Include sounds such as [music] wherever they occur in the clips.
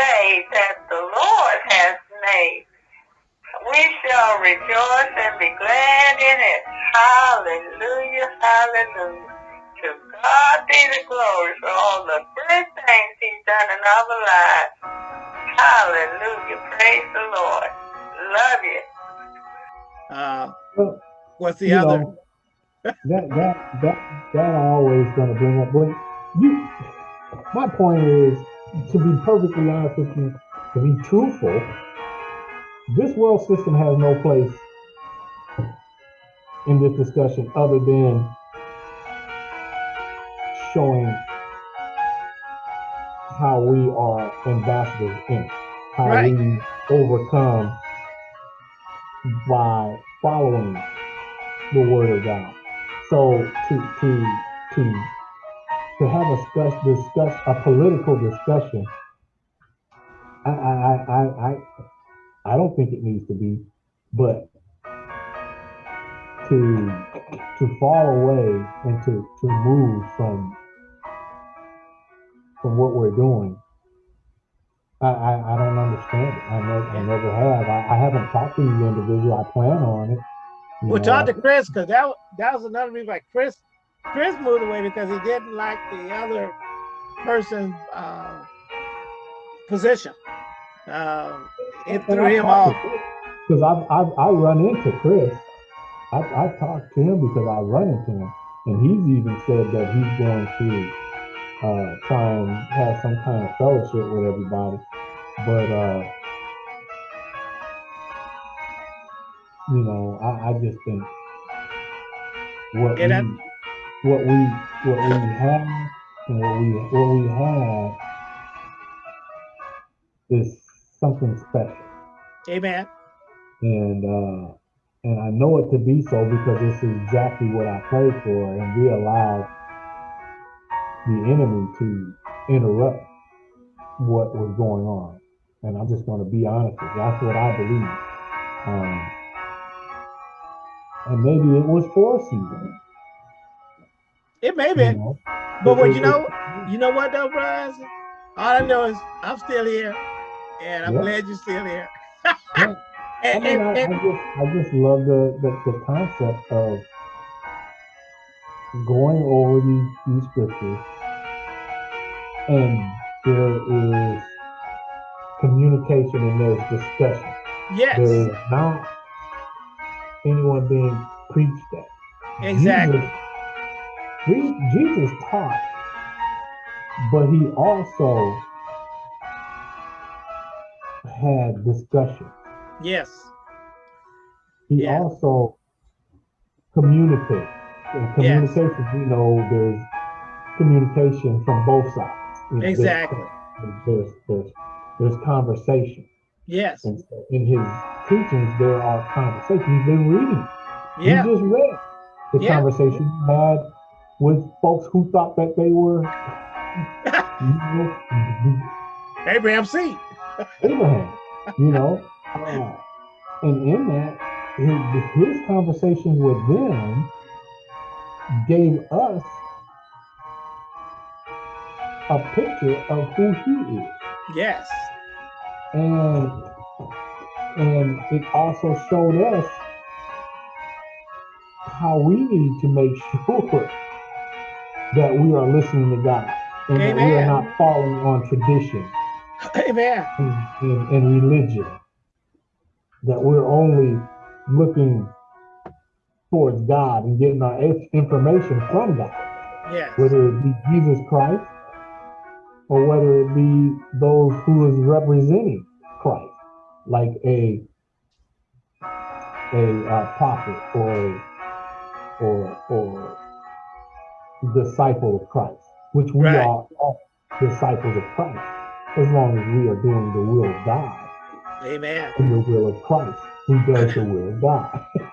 day that the Lord has made. We shall rejoice and be glad in it. Hallelujah, hallelujah. To God be the glory for all the good things he's done in our lives. Hallelujah, praise the Lord. Love you. Uh, Well, what's the you other? know, that that that that I always gonna bring up. But you, my point is to be perfectly honest with you, to be truthful. This world system has no place in this discussion other than showing how we are ambassadors in it, how Right. we overcome by following the word of God. So to to to to have a discuss discuss a political discussion, I I I I I I don't think it needs to be, but to to fall away and to to move from from what we're doing, I I, I don't understand it. I never I never have. I, I haven't talked to these individuals. I plan on it. you Well, know, talk I- to Chris because that that was another reason why Chris Chris moved away because he didn't like the other person's uh, position. Um, it threw him off. Because I've, I've, I run into Chris. I've, I've talked to him because I run into him. And he's even said that he's going to uh, try and have some kind of fellowship with everybody. But, uh, you know, I, I just think what Yeah, we, what we, what we have and what we, what we have is something special. Amen. and uh, and I know it to be so because this is exactly what I prayed for, and we allowed the enemy to interrupt what was going on. And I'm just going to be honest with you. That's what I believe. Um, and maybe it was for a season. It may You be. know? But what you know, you know what though, Brian? All I know is I'm still here, and I'm Yeah. glad you're still here. [laughs] Yeah. [laughs] I mean, and- I, I just I just love the, the, the concept of going over these, these scriptures and there is communication and there's discussion. yes, There is not anyone being preached at. exactly. Jesus, Je- Jesus taught, but he also had discussion. Yes, He Yeah. also communicated. In Yes. communication, you know, there's communication from both sides. Know, there's- exactly. There's, there's, there's conversation. Yes, And so in his teachings, there are conversations. He's been reading. yeah, You just read the Yeah. conversation he had with folks who thought that they were you [laughs] know, Abraham seed. Abraham, you know. Uh, and in that, his, his conversation with them gave us a picture of who he is. Yes, and and it also showed us how we need to make [laughs] sure that we are listening to God and that we are not falling on tradition amen. and, and, and religion. That we're only looking towards God and getting our information from God, Yes, whether it be Jesus Christ or whether it be those who is representing Christ, like a a uh, prophet or a, or or disciple of Christ, which we Right. are all disciples of Christ, as long as we are doing the will of God amen. and the will of Christ, who does the will of God. [laughs]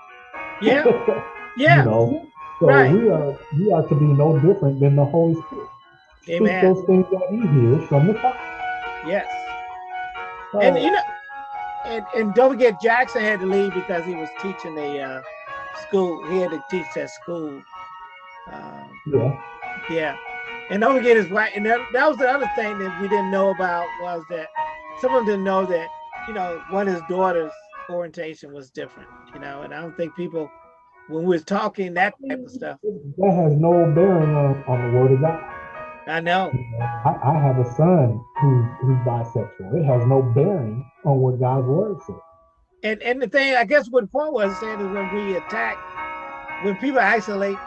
Yeah, [laughs] Yeah. you know, so Right. we are we are to be no different than the Holy Spirit. Speak Amen. those things that He hears from the Father. yes. So, And you know, and, and don't forget Jackson had to leave because he was teaching a uh, school. He had to teach that school. Um, yeah, yeah. And don't forget his wife. And that, that was the other thing that we didn't know about was that some of them didn't know that, you know, one of his daughter's orientation was different, you know, and I don't think people, when we was talking that type of stuff, That has no bearing on, on the word of God. I know. I, I have a son who's who's bisexual. It has no bearing on what God's word says. And and the thing, I guess what Paul was saying is when we attack, when people isolate,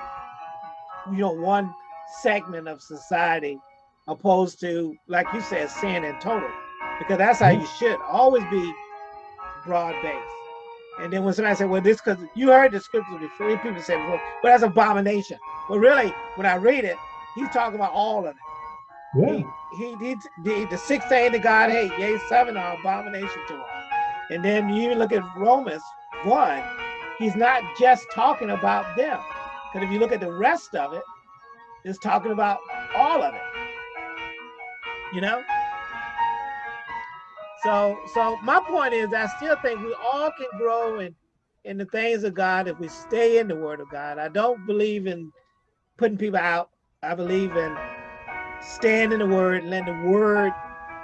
you know, one segment of society opposed to, like you said, sin in total, because that's how you should always be broad based. And then when somebody said, well, this because you heard the scriptures before, people say before, but that's abomination. But really, when I read it, he's talking about all of it. Yeah. He, he, he the, the six things that God hate, yea, seven are abomination to him. And then you even look at Romans 1, he's not just talking about them. Because if you look at the rest of it, it's talking about all of it. You know? So so my point is I still think we all can grow in in the things of God if we stay in the word of God. I don't believe in putting people out. I believe in staying in the word and letting the word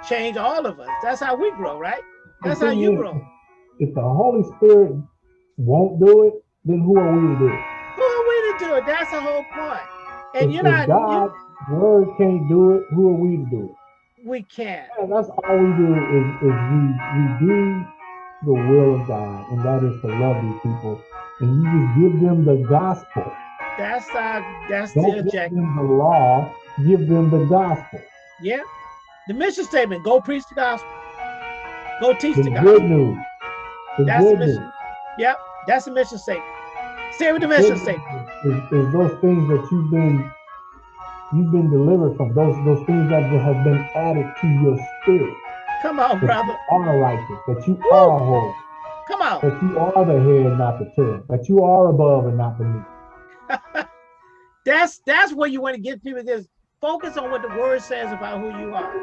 change all of us. That's how we grow, right? That's how you is, grow. If the Holy Spirit won't do it, then who are we to do it? Who are to do it? That's the whole point. And if, you're not, God's word can't do it, who are we to do it? we can't. Yeah, that's all we do is, is we, we do the will of God, and that is to love these people. And you just give them the gospel. That's our, that's the Don't give objective. them the law, give them the gospel. Yeah. The mission statement, go preach the gospel. Go teach The the good gospel. news. The That's the good news. mission. Yep. That's the mission statement. Stay with the mission Good statement. Is, is those things that you've been you've been delivered from, those those things that have been added to your spirit. Come on, That brother. you are righteous, that you are holy, Come on. that you are the head, not the tail, that you are above and not beneath. [laughs] That's that's where you want to get people just focus on what the word says about who you are.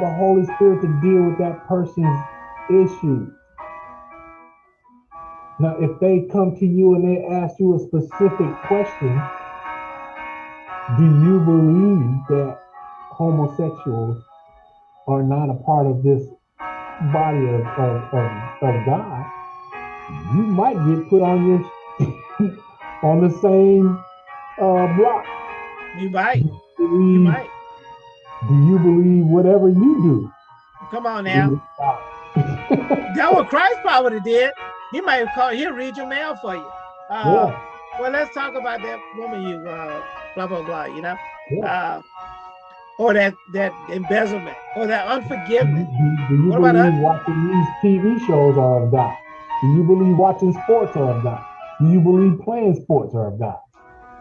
The Holy Spirit to deal with that person's issues. Now, if they come to you and they ask you a specific question, do you believe that homosexuals are not a part of this body of, of, of, of God? You might get put on your [laughs] on the same uh, block. You might. You you believe, might. do you believe whatever you do? Come on now. That what Christ probably did. He might called, he'll read your mail for you. Uh, Well, let's talk about that woman you, uh, blah, blah, blah, you know? Uh, or that, that embezzlement, or that Do, unforgiveness. do- do you What about believe watching these TV shows are of God? Do you believe watching sports are of God? Do you believe playing sports are of God?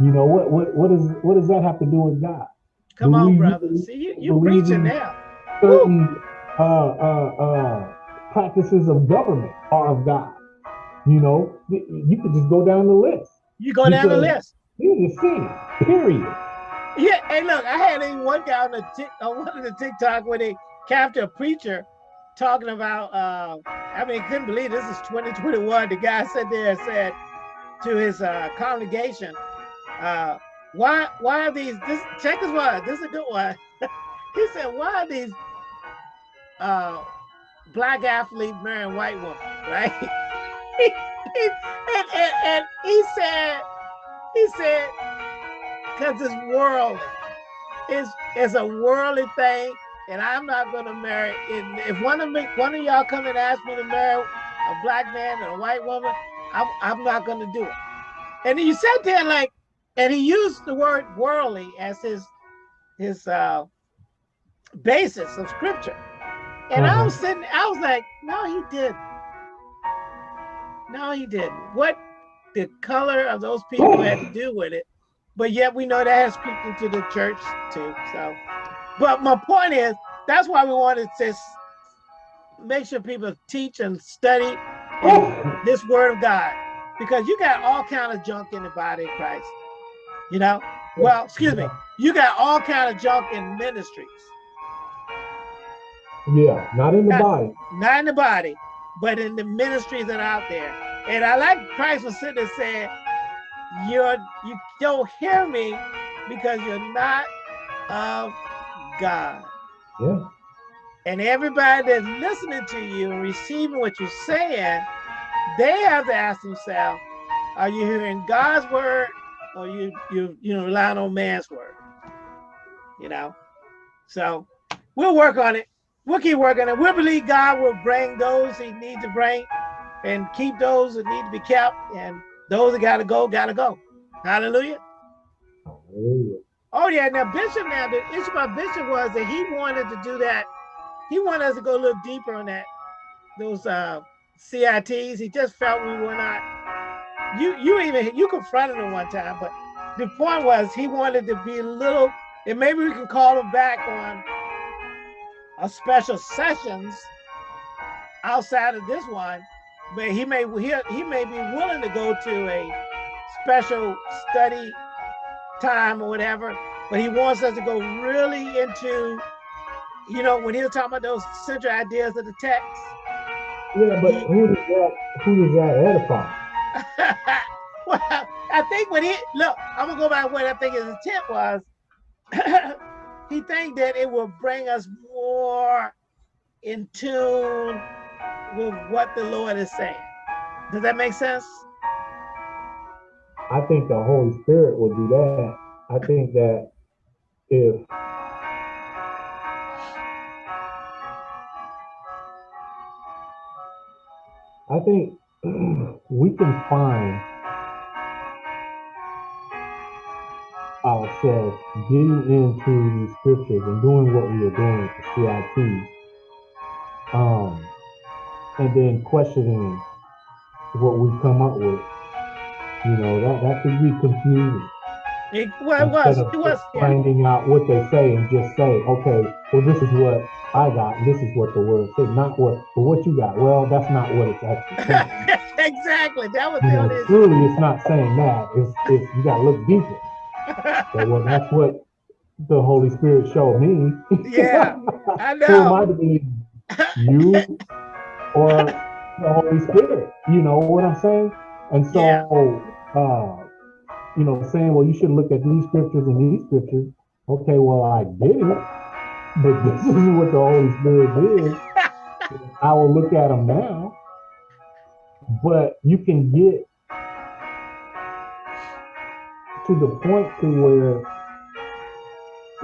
You know what? What? What is? What does that have to do with God? Come on, Believe- brother. See, you, you believe preaching in- now. Certain uh, uh, uh, practices of government are of God. You know, you could just go down the list. You go down the list. It is sin. Period. Yeah, hey, look, I had one guy on the tick on one of the TikTok where they captured a preacher talking about. Uh, I mean, couldn't believe this is 2021. The guy sat there and said to his uh, congregation, uh, "Why, why are these? This check this one. This is a good one." [laughs] he said, "Why are these uh, black athletes marrying white women?" [laughs] Right? And, and, and he said, he said, because it's worldly. It's it's a worldly thing, and I'm not gonna marry. And if one of me, one of y'all come and ask me to marry a black man and a white woman, I'm I'm not gonna do it. And he sat there like, and he used the word worldly as his his uh, basis of scripture. And I was sitting, I was like, no, he didn't. No, he didn't. What the color of those people had to do with it. But yet we know that has creeped into the church too. So, but my point is, that's why we wanted to make sure people teach and study this word of God. Because you got all kind of junk in the body of Christ. You know? Well, excuse me, you got all kind of junk in ministries. Yeah, not in the Not- body. not in the body, but in the ministries that are out there. And I like Christ was sitting there saying, You're you don't hear me because you're not of God. Yeah. And everybody that's listening to you and receiving what you're saying, they have to ask themselves, are you hearing God's word or you you you know relying on man's word? You know? So we'll work on it. We'll keep working on it. We'll believe God will bring those he needs to bring and keep those that need to be kept and those that gotta go, gotta go. Hallelujah. Hallelujah. Oh yeah, now Bishop now the issue about Bishop was that he wanted to do that. He wanted us to go a little deeper on that, those uh CITs. He just felt we were not. You you even you confronted him one time, but the point was he wanted to be a little, and maybe we can call him back on a special sessions outside of this one, but he may he, he may be willing to go to a special study time or whatever, but he wants us to go really into, you know, when he was talking about those central ideas of the text. Yeah, but who does that who does that edify? [laughs] well, I think when he look, I'm gonna go back to what I think his intent was. [coughs] he think that it will bring us more in tune with what the Lord is saying. Does that make sense? I think the Holy Spirit will do that. I think that if I think [clears throat] we can find ourselves getting into these scriptures and doing what we are doing the CITs, um, and then questioning what we come up with. You know, that, that could be confusing. It, well, it was. It was. finding out what they say and just say, okay, well, this is what I got, and this is what the word said, not what, well, what you got. Well, that's not what it's actually saying. [laughs] exactly. That was you know, only. clearly it's not saying that. It's, it's you got to look deeper. [laughs] So, well, that's what the Holy Spirit showed me. Yeah, [laughs] I know. Who am I to believe? You or the Holy Spirit? You know what I'm saying? And so, Yeah. uh, you know, saying, well, you should look at these scriptures and these scriptures. Okay, well, I did it, but [laughs] this is what the Holy Spirit did. I will look at them now. But you can get to the point to where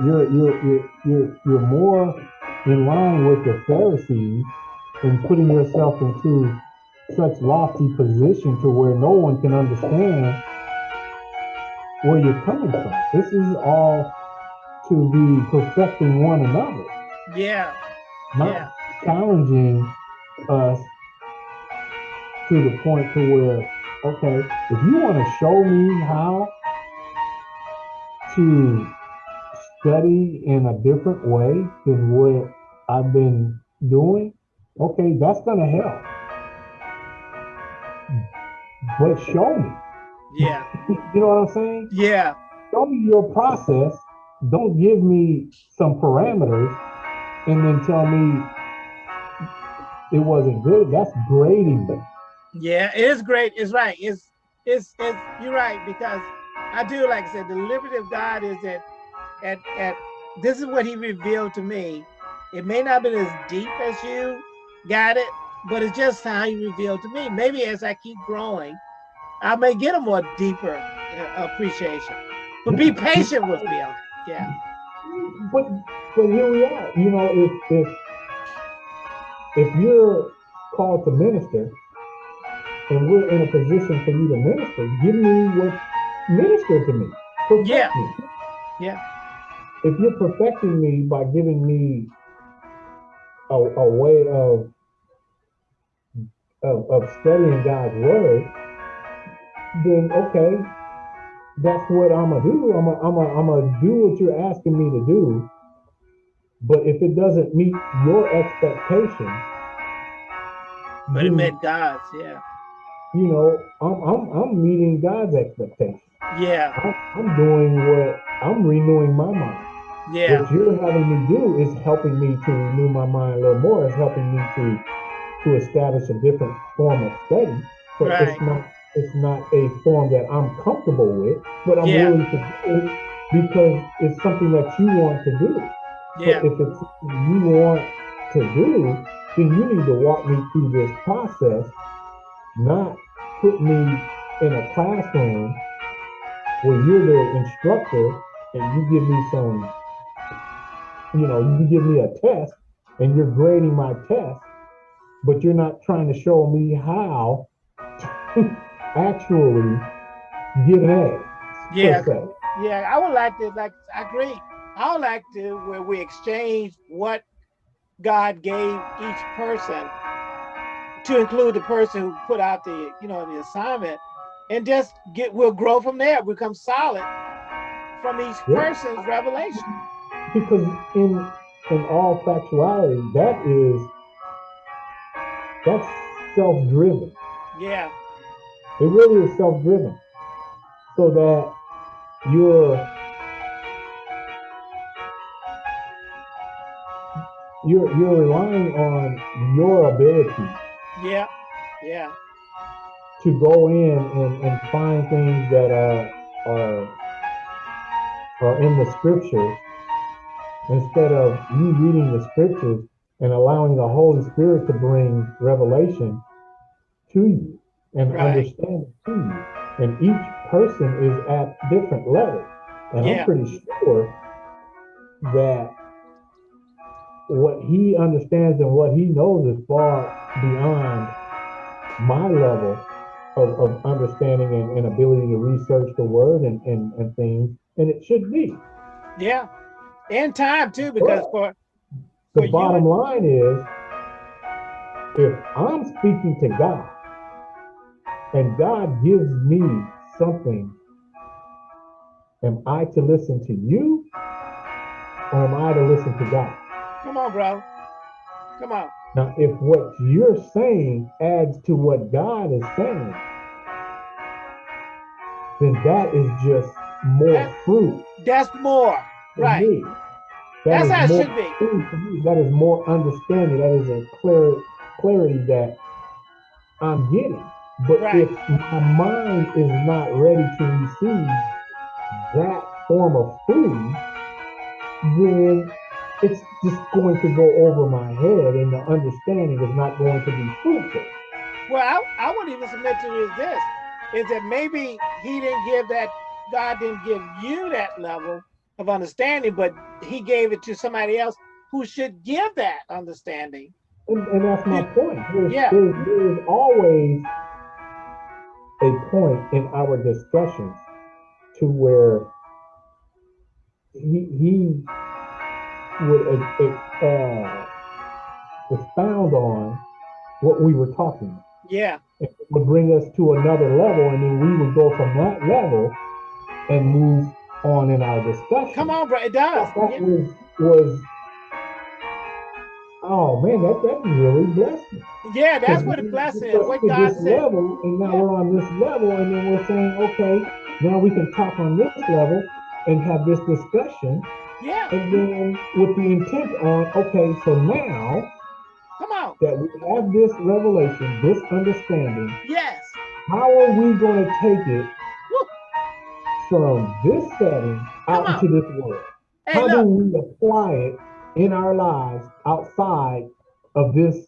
you're you're you're you're, you're more in line with the Pharisees and putting yourself into such lofty position to where no one can understand where you're coming from. This is all to be perfecting one another, Yeah. not Yeah. challenging us to the point to where, okay, if you want to show me how to study in a different way than what I've been doing, okay, that's gonna help. But show me. Yeah. [laughs] You know what I'm saying? Yeah. Show me your process. Don't give me some parameters and then tell me it wasn't good. That's grading me. Yeah, it is great. It's right. It's it's it's you're right because I do like I said, the liberty of God is that at at this is what he revealed to me. It may not have been as deep as you got it, but it's just how he revealed to me. Maybe as I keep growing, I may get a more deeper uh, appreciation. But be patient with me on it. Yeah. But but here we are. You know, if if if you're called to minister and we're in a position for you to minister, give me what minister to me. Perfect Yeah. me. Yeah. If you're perfecting me by giving me a, a way of, of of studying God's word, then okay, that's what I'm gonna do. I'm gonna, I'm gonna, I'm gonna do what you're asking me to do. But if it doesn't meet your expectation, But it met God's, yeah. you know, I'm, I'm, I'm meeting God's expectation. Yeah. I'm, I'm doing what I'm renewing my mind. Yeah. What you're having me do is helping me to renew my mind a little more. Is helping me to to establish a different form of study. But Right. it's not it's not a form that I'm comfortable with, but I'm Yeah. willing to do it because it's something that you want to do. Yeah. But if it's something you want to do, then you need to walk me through this process, not put me in a classroom where you're the instructor and you give me some, you know, you give me a test and you're grading my test, but you're not trying to show me how to [laughs] actually get A. Yeah. Yeah, I would like to, like, I agree. I would like to where we exchange what God gave each person to include the person who put out the, you know, the assignment and just get, we'll grow from there, become solid from each Yeah. person's revelation. Because in in all factuality, that is that's self-driven. Yeah, It really is self-driven. So that you're you're you're relying on your ability yeah, yeah, to go in and, and find things that are are are in the scriptures instead of you reading the scriptures and allowing the Holy Spirit to bring revelation to you and Right. understanding to you. And each person is at different levels. And Yeah. I'm pretty sure that what he understands and what he knows is far beyond my level of, of understanding and, and ability to research the word and, and, and things. And it should be. yeah. And time too, because for, The For you bottom and- line is if I'm speaking to God and God gives me something, am I to listen to you or am I to listen to God? come on, bro. Come on. Now, if what you're saying adds to what God is saying, then that is just more fruit That's more. Right. me. That's how it should be. fruit for me. That is more understanding. That is a clear clarity that I'm getting. But Right. if my mind is not ready to receive that form of food, then it's just going to go over my head and the understanding is not going to be fruitful. Well, I, I would even submit to you is this, is that maybe he didn't give that, God didn't give you that level of understanding, but he gave it to somebody else who should give that understanding. And, and that's my point. There's, Yeah. there's, there's always a point in our discussions to where he, he would uh, uh, expound on what we were talking about. Yeah, It would bring us to another level, and then we would go from that level and move on in our discussion. come on, bro, it does. That Yeah. was, was oh man, that, that really blessed me. Yeah, that's what the we blessing is, what God this said. Level, and now Yeah. we're on this level, and then we're saying, okay, now we can talk on this level and have this discussion, Yeah, and then with the intent on, okay, so now come on. that we have this revelation, this understanding, Yes, how are we going to take it. From this setting out into this world? hey, How do we apply it in our lives outside of this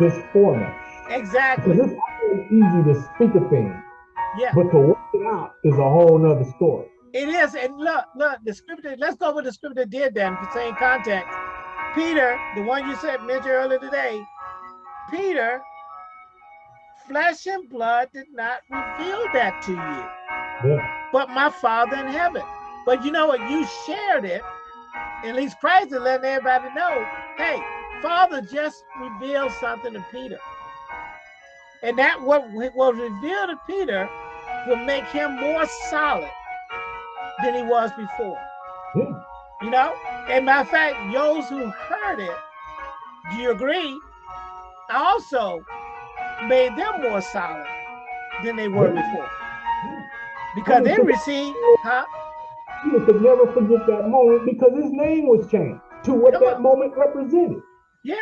this format? exactly. Because it's always easy to speak a thing, Yeah, but to work it out is a whole nother story. it is. And look, look, the scripture, let's go with the scripture did then, the same context. Peter, the one you said mentioned earlier today, Peter, flesh and blood did not reveal that to you. Yeah, but my Father in heaven. But you know what? You shared it. At least Christ is letting everybody know, hey, Father just revealed something to Peter. And that what was revealed to Peter will make him more solid than he was before. yeah, You know? And matter of fact, those who heard it, do you agree? Also made them more solid than they were Yeah. before. Because they received, huh? Peter could never forget that moment because his name was changed to what Come that on. moment represented. Yeah,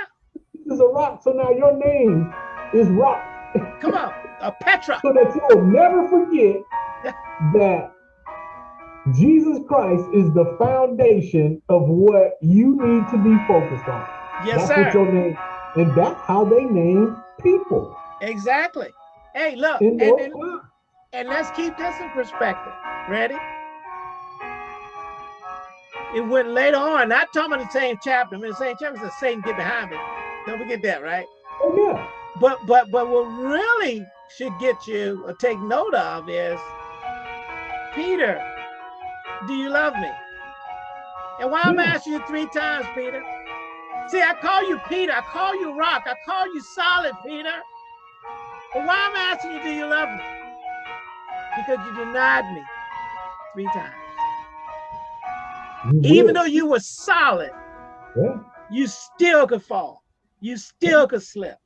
This is a rock, so now your name is rock, come on. A Petra. so that you'll never forget that Jesus Christ is the foundation of what you need to be focused on. Yes, that's what your name, and that's how they name people. Exactly. Hey, look, and, and, times. And let's keep this in perspective. Ready? It went later on, not talking about the same chapter. I mean, the same chapter says Satan get behind me. Don't forget that, right? Oh, yeah. But but but what really should get you or take note of is Peter, do you love me? And why I'm Yeah. asking you three times, Peter? See, I call you Peter, I call you rock, I call you solid, Peter. But why am I'm asking you, do you love me? Because you denied me three times. You Even will. though you were solid, yeah. you still could fall. You still could slip.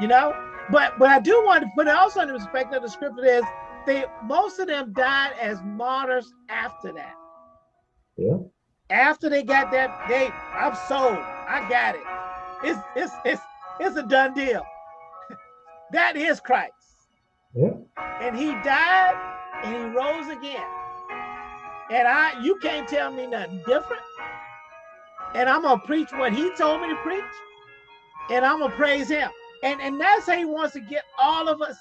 You know? But but I do want to put it also in the perspective of the scripture is they most of them died as martyrs after that. Yeah. After they got that, they I'm sold. I got it. It's it's it's it's a done deal. [laughs] that is Christ. And he died and he rose again. And I you can't tell me nothing different. And I'm gonna preach what he told me to preach, and I'm gonna praise him. And and that's how he wants to get all of us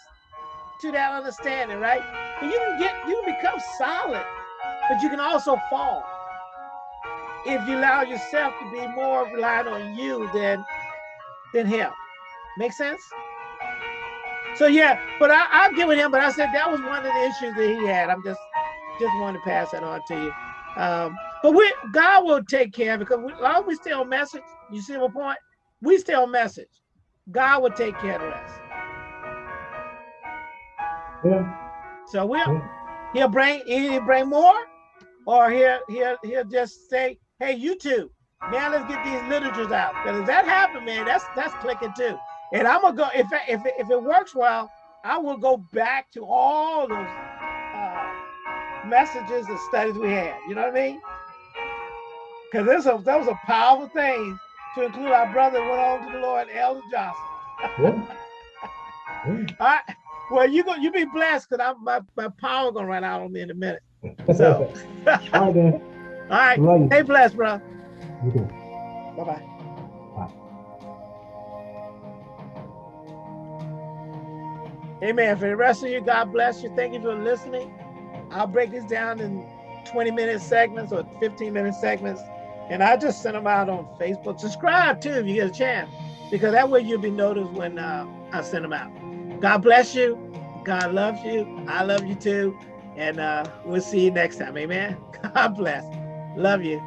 to that understanding, right? But you can get you can become solid, but you can also fall if you allow yourself to be more reliant on you than than him. Make sense? So yeah, but I, I'll give him. But I said that was one of the issues that he had. I'm just just wanted to pass that on to you. Um, but we God will take care of it because we, as long as we stay on message. You see my point? We stay on message. God will take care of the rest. Yeah. So we'll Yeah. he'll bring he'll bring more, or he'll he'll he'll just say, hey, you two, now let's get these literatures out. Because if that happen, man, that's that's clicking too. And I'm gonna go if if if it works well, I will go back to all those uh, messages and studies we had. You know what I mean? Because this was that was a powerful thing to include our brother went on to the Lord, Elder Johnson. Yeah. [laughs] Yeah. All right. Well, you go. You be blessed, cause I'm my, my power gonna run out on me in a minute. [laughs] So, [laughs] All right, then. all right. Stay blessed, bro. You too. Bye. Bye. Amen. For the rest of you, God bless you. Thank you for listening. I'll break this down in 20 minute segments or 15 minute segments, and I just send them out on Facebook. Subscribe too if you get a chance, because that way you'll be noticed when uh, I send them out. God bless you. God loves you. I love you too. And uh, we'll see you next time. Amen. [laughs] God bless. Love you.